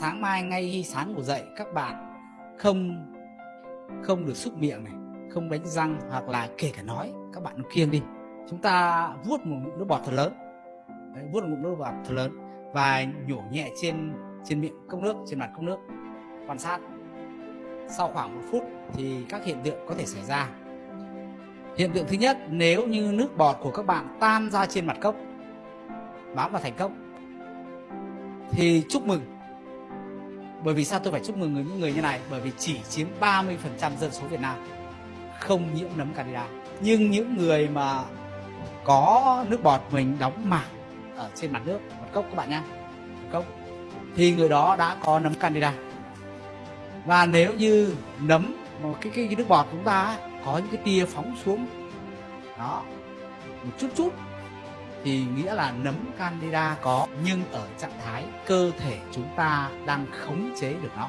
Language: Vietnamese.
sáng mai ngay khi sáng ngủ dậy các bạn không không được xúc miệng này không đánh răng hoặc là kể cả nói các bạn kiêng đi. Chúng ta vuốt một ngụm nước bọt thật lớn. Đấy, vuốt một ngụm nước bọt thật lớn và nhổ nhẹ trên trên miệng cốc nước trên mặt cốc nước. Quan sát. Sau khoảng một phút thì các hiện tượng có thể xảy ra. Hiện tượng thứ nhất nếu như nước bọt của các bạn tan ra trên mặt cốc bám vào thành cốc thì chúc mừng bởi vì sao tôi phải chúc mừng người những người như này? Bởi vì chỉ chiếm 30% dân số Việt Nam không nhiễm nấm candida nhưng những người mà có nước bọt mình đóng mảng ở trên mặt nước mặt cốc các bạn nhé cốc thì người đó đã có nấm candida và nếu như nấm một cái, cái, cái nước bọt chúng ta có những cái tia phóng xuống đó một chút chút thì nghĩa là nấm candida có, nhưng ở trạng thái cơ thể chúng ta đang khống chế được nó.